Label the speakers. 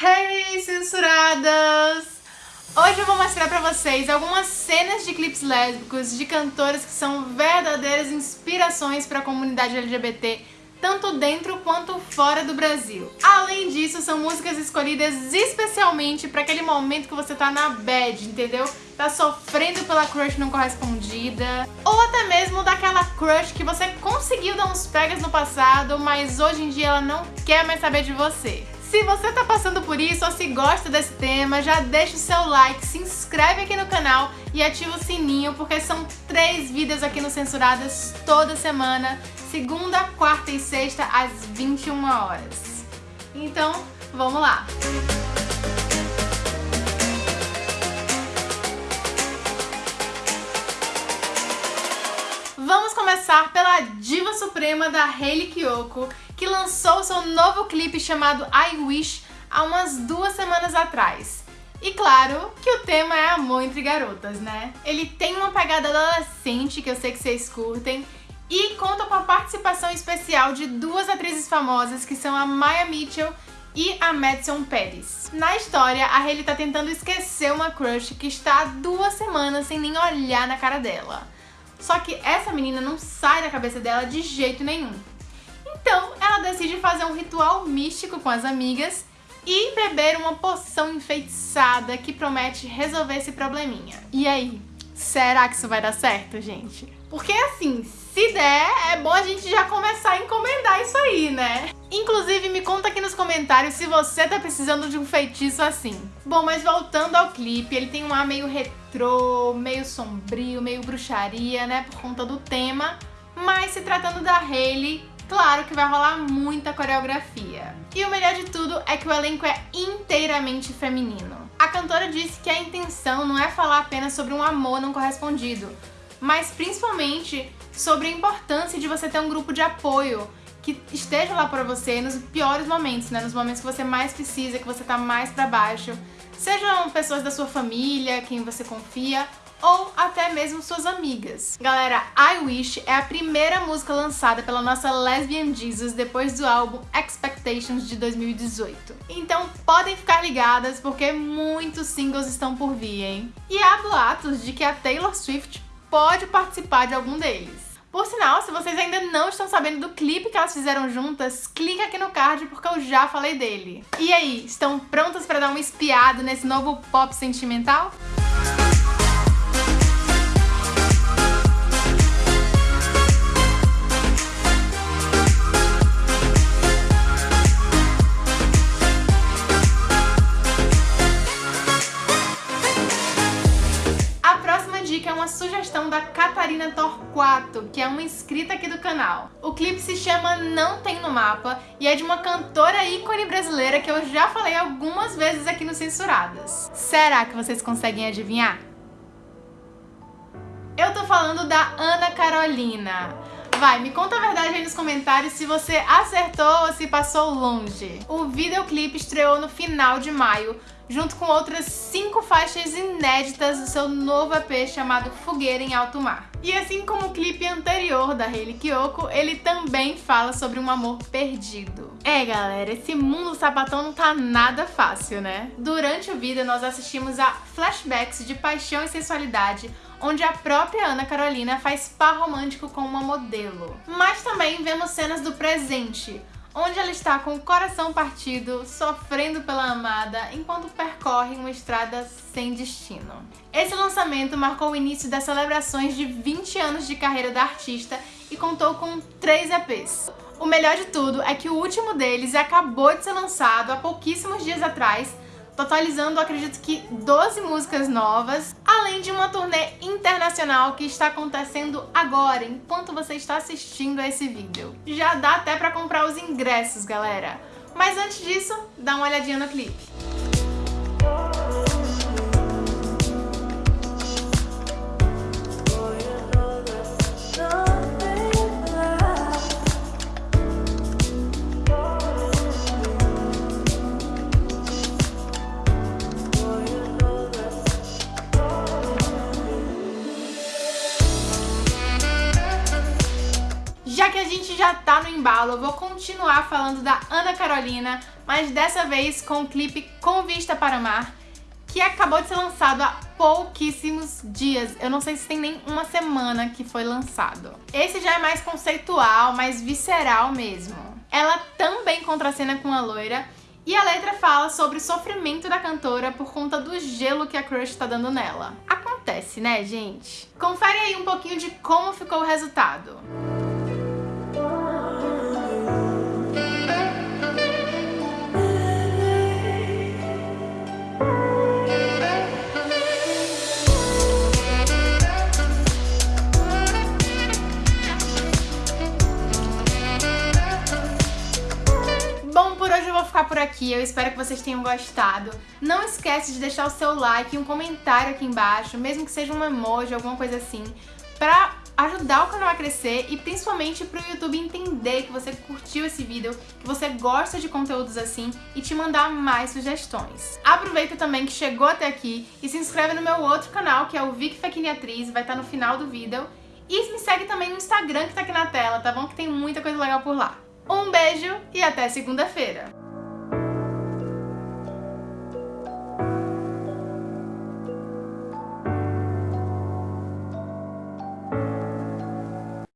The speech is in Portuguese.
Speaker 1: Hey, censuradas! Hoje eu vou mostrar pra vocês algumas cenas de clipes lésbicos de cantoras que são verdadeiras inspirações para a comunidade LGBT, tanto dentro quanto fora do Brasil. Além disso, são músicas escolhidas especialmente para aquele momento que você tá na bad, entendeu? Tá sofrendo pela crush não correspondida, ou até mesmo daquela crush que você conseguiu dar uns pegas no passado, mas hoje em dia ela não quer mais saber de você. Se você tá passando por isso ou se gosta desse tema, já deixa o seu like, se inscreve aqui no canal e ativa o sininho, porque são três vídeos aqui no Censuradas toda semana, segunda, quarta e sexta, às 21 horas. Então, vamos lá! Vamos começar pela diva suprema da Hayley Kiyoko, que lançou seu novo clipe chamado I Wish há umas duas semanas atrás. E claro que o tema é amor entre garotas, né? Ele tem uma pegada adolescente, que eu sei que vocês curtem, e conta com a participação especial de duas atrizes famosas, que são a Maya Mitchell e a Madison Pérez. Na história, a Hayley tá tentando esquecer uma crush que está há duas semanas sem nem olhar na cara dela. Só que essa menina não sai da cabeça dela de jeito nenhum. Então, ela decide fazer um ritual místico com as amigas e beber uma poção enfeitiçada que promete resolver esse probleminha. E aí, será que isso vai dar certo, gente? Porque assim, se der, é bom a gente já começar a encomendar isso aí, né? Inclusive, me conta aqui nos comentários se você tá precisando de um feitiço assim. Bom, mas voltando ao clipe, ele tem um ar meio retrô, meio sombrio, meio bruxaria, né? Por conta do tema. Mas se tratando da Hayley, claro que vai rolar muita coreografia. E o melhor de tudo é que o elenco é inteiramente feminino. A cantora disse que a intenção não é falar apenas sobre um amor não correspondido, mas principalmente sobre a importância de você ter um grupo de apoio que esteja lá para você nos piores momentos, né? Nos momentos que você mais precisa, que você tá mais para baixo. Sejam pessoas da sua família, quem você confia, ou até mesmo suas amigas. Galera, I Wish é a primeira música lançada pela nossa Lesbian Jesus depois do álbum Expectations de 2018. Então podem ficar ligadas porque muitos singles estão por vir, hein? E há boatos de que a Taylor Swift pode participar de algum deles. Por sinal, se vocês ainda não estão sabendo do clipe que elas fizeram juntas, clica aqui no card porque eu já falei dele. E aí, estão prontas para dar uma espiada nesse novo pop sentimental? Sugestão da Catarina Torquato, que é uma inscrita aqui do canal. O clipe se chama Não Tem No Mapa e é de uma cantora ícone brasileira que eu já falei algumas vezes aqui no Censuradas. Será que vocês conseguem adivinhar? Eu tô falando da Ana Carolina. Vai, me conta a verdade aí nos comentários se você acertou ou se passou longe. O videoclipe estreou no final de maio, junto com outras cinco faixas inéditas do seu novo EP chamado Fogueira em Alto Mar. E assim como o clipe anterior da Hayley Kiyoko, ele também fala sobre um amor perdido. É galera, esse mundo sapatão não tá nada fácil, né? Durante o vídeo nós assistimos a flashbacks de paixão e sensualidade, onde a própria Ana Carolina faz par romântico com uma modelo. Mas também vemos cenas do presente, onde ela está com o coração partido, sofrendo pela amada, enquanto percorre uma estrada sem destino. Esse lançamento marcou o início das celebrações de 20 anos de carreira da artista e contou com três EPs. O melhor de tudo é que o último deles acabou de ser lançado há pouquíssimos dias atrás, totalizando, acredito que, 12 músicas novas, além de uma turnê internacional que está acontecendo agora, enquanto você está assistindo a esse vídeo. Já dá até pra comprar os ingressos, galera. Mas antes disso, dá uma olhadinha no clipe. Já tá no embalo, eu vou continuar falando da Ana Carolina, mas dessa vez com o clipe Com Vista para Mar, que acabou de ser lançado há pouquíssimos dias. Eu não sei se tem nem uma semana que foi lançado. Esse já é mais conceitual, mais visceral mesmo. Ela também contracena com a loira e a letra fala sobre o sofrimento da cantora por conta do gelo que a crush tá dando nela. Acontece, né, gente? Confere aí um pouquinho de como ficou o resultado. Aqui, eu espero que vocês tenham gostado. Não esquece de deixar o seu like e um comentário aqui embaixo, mesmo que seja um emoji, alguma coisa assim, pra ajudar o canal a crescer e principalmente pro YouTube entender que você curtiu esse vídeo, que você gosta de conteúdos assim e te mandar mais sugestões. Aproveita também que chegou até aqui e se inscreve no meu outro canal, que é o Vic Fequini Atriz, vai estar no final do vídeo. E me segue também no Instagram que tá aqui na tela, tá bom? Que tem muita coisa legal por lá. Um beijo e até segunda-feira!